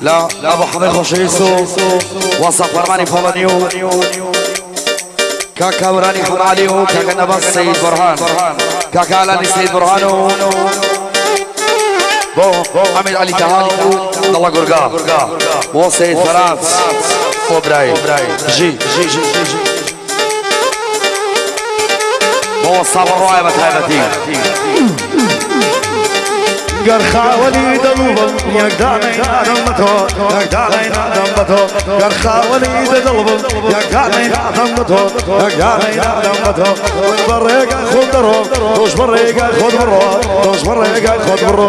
لا لا أبو حميد خوشيسو وصف فرماني فولانيو كاكا وراني حماليو. كاكا نبس سيد برهان. كاكا علاني سيد برهانو. بو حميد علي تهاو. الله قرقا. بو سيد فراس. بو براي. جي جي جي جي بو صابر رواية بتهايبتي قرخا وليد الظلم يقدرني آدم بتو يقدرني آدم بتو. قرخا وليد الظلم يقدرني آدم بتو. يقدرني آدم بتو. والبريق خذ درو توش بريق خذ برو توش بريق خذ برو.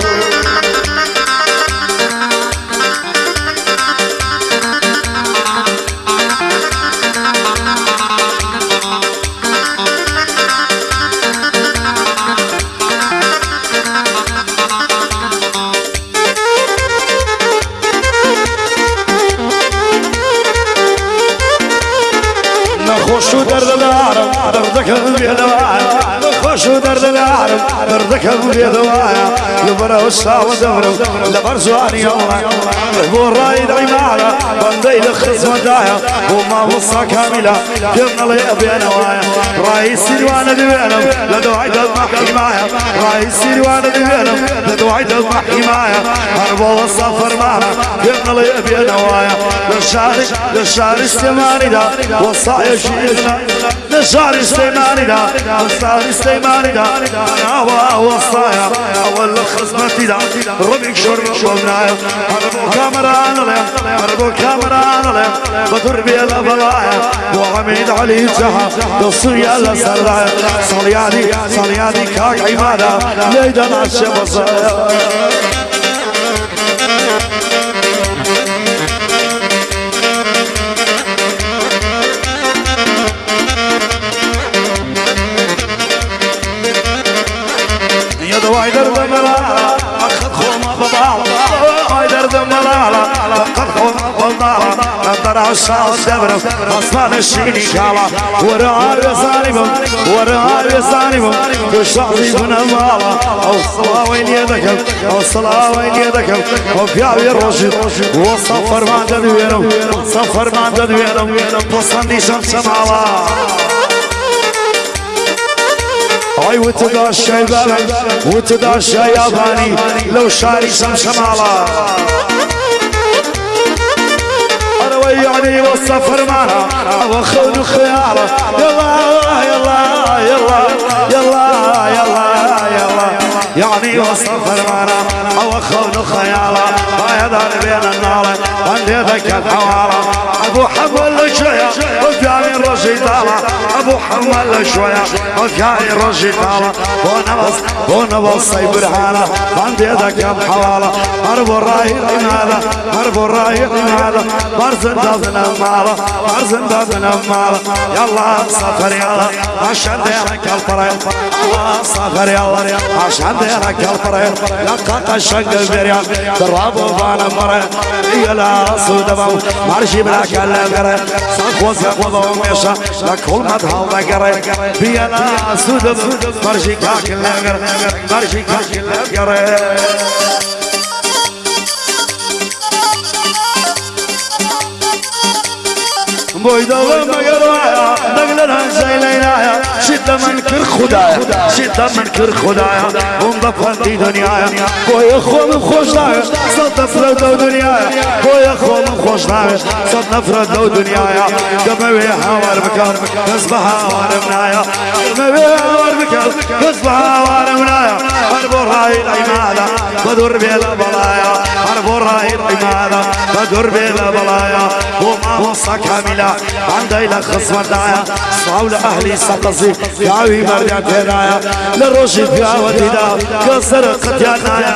ميشو نخش درد العالم دردك بيدوايا نخش درد العالم دردك بيدوايا لبرا وسا ودبر لبر زواني يوما هو الرايد عمالة بندي لخص مدايا وما وصى كاملة كمنا لي أبي نوايا رأي سيروانا دبينم لدوعي المحي معايا رأي سيروانا دبينم لدوعي المحي معايا أربع وصى فرمانا كمنا لي أبي نوايا للشارع للشارع استماني دا وصايا شيخنا للشارع استماني دا وصايا استماني دا. أنا وصايا أول خصمتي دا. ربك شرب كاميرا أنا لهم أربو كاميرا أنا لهم بدر بي الأبلايا وعميد علي جها تصيا لسرايا صليادي صليادي كاك عمادا. ليدا عشا بصايا. دواي درد ملالا أخذ خوما ببالا دواي درد ملالا أخذ خوما ببالا نظر عشاء الدبر أصفان الشيني كالا ورعا يسانبهم ورعا يسانبهم تشعبي من المالا أو الصلاة وين يدكم أو الصلاة وين يدكم وفياوي الرشد وصفر ما تدوينهم صفر ما تدوينهم تصندي شمس مالا اي وتداشى البلد وتداشى ياباني لو شاري شمشمالا أنا ويعني والسفر معنا واخذ خياله يلا يلا يلا يلا يلا يعني والسفر معنا واخذ خياله. ما يدار بين النار عندي ذاك الحواله أبو حمل شوية وفياني الرشيد أبو حمل شوية وفياني الرشيد ونبص ونبص برهانه عندي ذاك الحواله اربو الراي هذا اربو الراي هذا برزن دازنا مالا برزن دازنا مالا يلا سافر يلا عشان ديرك الفريق سافر يلا عشان ديرك الفريق لقاك الشنق البريان درابو بانا مرة. يلا صودبو مرشي بلاك اللي ساكو ساكو ميشا لكل ما تهال ذكري بيلا صودبو مرشي كاك اللي مرشي كاك اللي بويدا وما قرايا نقلنا زيلينايا شدة من كر خدايا شدة من كر خدايا ونضفن دي دنيايا بويا خوم خوش دايا صد نفرد لو دنيايا بويا خوم خوش دايا صد نفرد لو دنيايا قموي هوار مكان كسب هوار منايا قموي هوار مكان كسب هوار منايا اربو راي العمادة بدور بيلا بلايا اربو راي العمادة بدور بيلا بلايا وما وصى كاملة عندي لخص ودايا. صاول أهلي سقصي ياوي مرجع تنايا للرشد فيها وديدا. كسر قتيانايا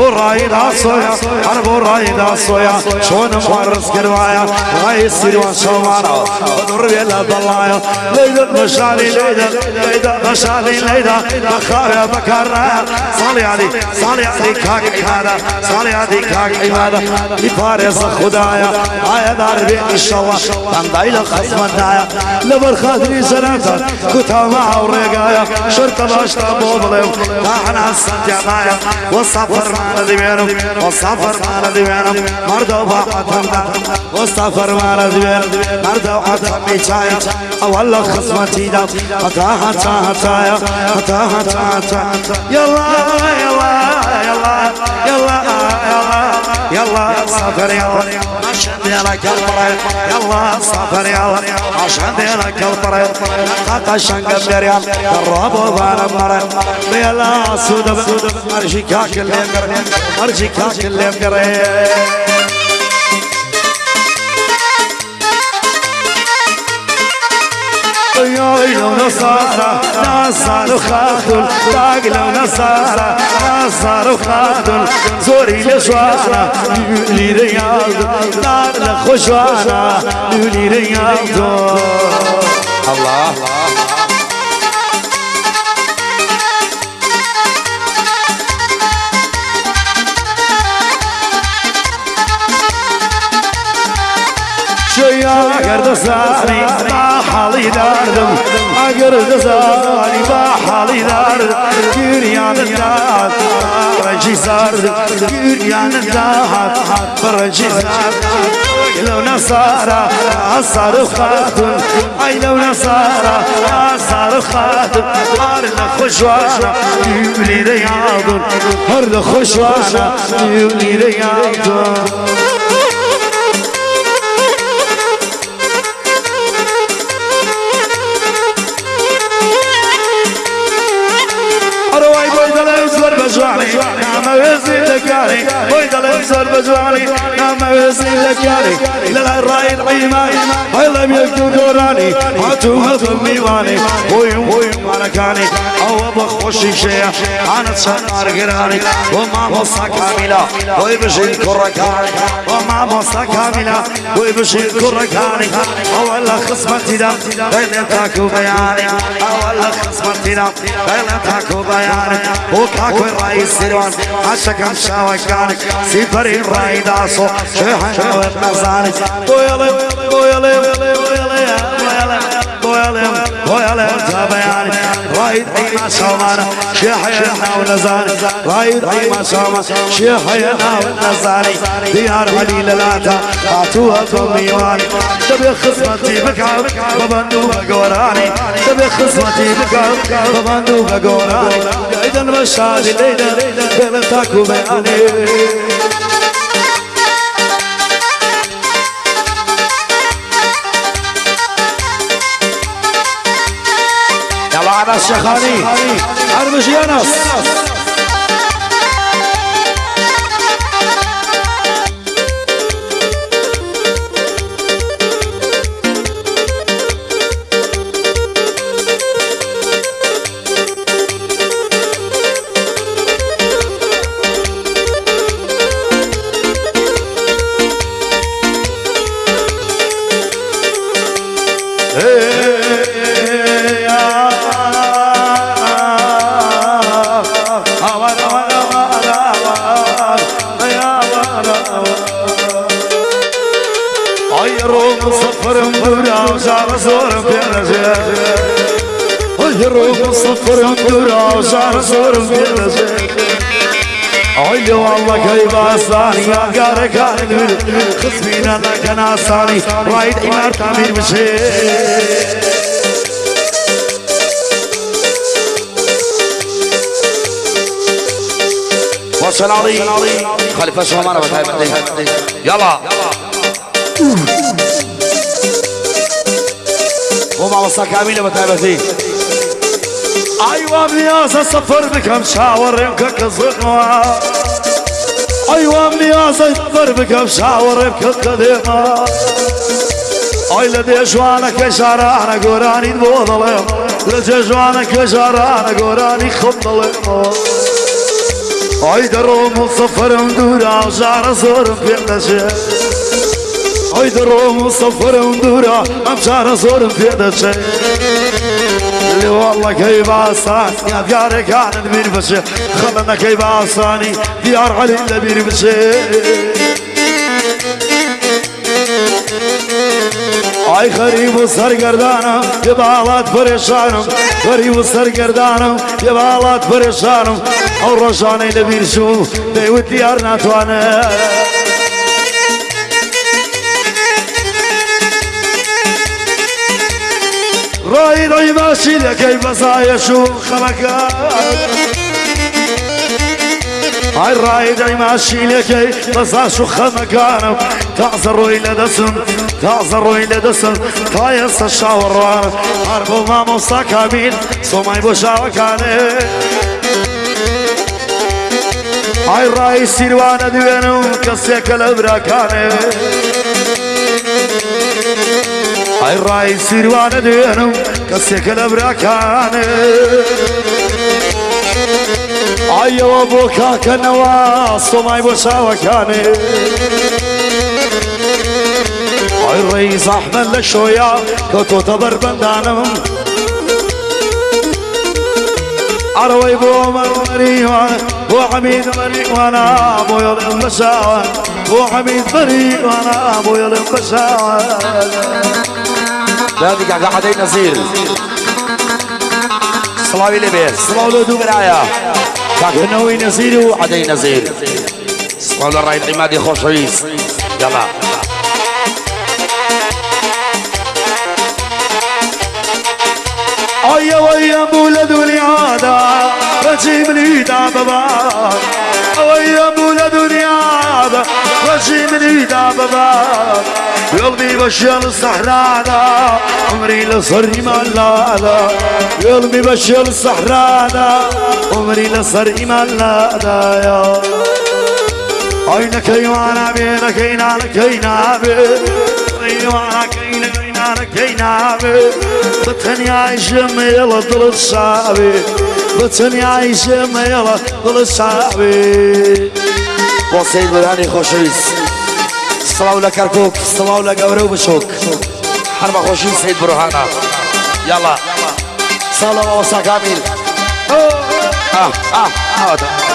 رايدا صويا أنا بو رايدا صويا شون مارس كروايا راي سيروان شومانا بدر بيلا ضلايا ليدا مشالي ليدا ليدا مشالي ليدا بخاريا بكرا صالي علي صالي علي كاك عبادة صالي علي كاك عبادة لفارس خدايا آيا دار بي ان شاء الله تندايل خصم الدايا لبر خاطري سنتا كتا مع ورقايا شرطة باشتا بوبليو تاحنا السنتيانايا والسفر هتا هتا هتا يلا يلا يلا يلا يلا يلا يلا عشان ديالك البريد يلا سافر يلا عشان ديالك البريد قاقا شنق بريال درابو بانا مرد يلا سود مرجي كاك اللي مقرد مرجي كاك اللي مقرد لو نصارى نصار خاطل باق لو نصارى نصار خاطل زوري لشوانا لولي رياض دار لخشوانا لولي رياض الله. شويا قرد ساني ما حالي داردم قرد ساني ما حالي داردم جريان الداد فرجي سارد جريان الداد فرجي سارد لو نصارى أصار خاتم أي لو نصارى أصار خاتم هرد خشوانا يولي رياض هرد خشوانا يولي رياض Ana Ana نعم وزيد لكاني بويد الأنصار بجواني نعم وزيد لكاني لا الرأي العيماني هاي لم يكتب دوراني. هاتو هاتو ميواني ويوم ويوم مالكاني أو بخوشي شيء أنا تشنار قراني. وما مصا كاملة ويبشي كركاني وما مصا كاملة ويبشي كركاني أولا خصمتي دم غير تاكو بياني أولا خصمتي دم غير تاكو بياني وكاكو الرئيس سيروان عشقا شاوكاني سيبري الرأي داسو شيحنا والنزاني بويلي بويلي بويلي بويلي بويلي تابعاني رايد عيما شومانا شيحينا ونزاني. رايد عيما شوما شيحينا ونزاني. ديار علي للاتا عطوها تميواني تبي خصمتي بكعب ببندو بقوراني. تبي خصمتي بكعب ببندو بقوراني. اذا مشادي ليدا بين تاكو بياني يلا على الشيخاني ارمش صفر وشعر صور في عيلي والله كيف أصاني يا قارة كان خصمينا أنا أصاني رايد إمار تعمير مشي وصل علي خليفة شو معنا بتهاي يلا ومع وصا كاملة بتهاي أيوه مياسة صفر بكم شاور يمكن كزغما أيوه مياسة صفر بكم شاور يمكن قديما أي لدي جوانك شارانا قراني بوضلهم لدي جوانك شارانا قراني خبضلهم ئای دەڕۆم و سەفەرم دوورە ژارە زۆرم پێ دەچێت ئەی دەڕۆم و سەفەرم دوورە ئەی وڵەکەی باسان یادگارەکانت بیر بچێ خەمەمەکەی باسانی دیار عەلی لە بیر بچێ ئای خەریب و سەرگەردانە پێ باڵات پرێشانم خەریب و سەرگەردانم پێ باڵات پرێشانم ئەو ڕۆژانەی لەبیرچوو دەیوت دیار ناتوانێت باشی دەکەی بەزایەش و خەمەکە ئای ڕای دەی ماشینەکەی بەزاش و خەمەکانم تازە ڕۆی لە دەسم تازە ڕۆی لە دەسم تا ئێستا شاوەڕوان هەر بۆ مامۆستا کامیل سۆمای بۆ شاوەکانێ ئای ڕای سیروانە دوێنم کەسێکە لە براکانێ ئای ڕای سیروانە دوێنم لە براکانێ ئایەوە بۆ کاکەنەوە سۆمای بۆ چاوەکانێ ئای ڕێی زەحمە لە شۆیا کەوتۆتە بەربەندانم عروي بو مريوان بو حميد مريوانا بو يلم بشاوان بو حميد مريوانا بو يلم نادي قاعد عدي نزيل. صلاوي لبيس صلاو له دو برايا كاكنوي نزيل وعدي نزيل. صلاو للراي العمادي خوش رئيس يلا. اي ويا بولد وليادا رجيب لي دابا ويا بولد وليادا رجيب لي دابا قلبي بشر الصحراء عمري لصري ملادا قلبي بشر الصحراء عمري لصري ملادا يا. عينك وأنا بينك عينك عينك وأنا كينك كينابي. بتنيا عيشم يلا ضل الصعبي بتنيا عيشم يلا ضل الصعبي بۆ سید بەرانی خۆشەویست سڵاو لە کەرکک سڵاو لە گەورە و بشۆک هەر بە خۆشی سید بڕۆهانە یاڵا ساڵەوە وەسا کامیل ئا ئا ئاوەتە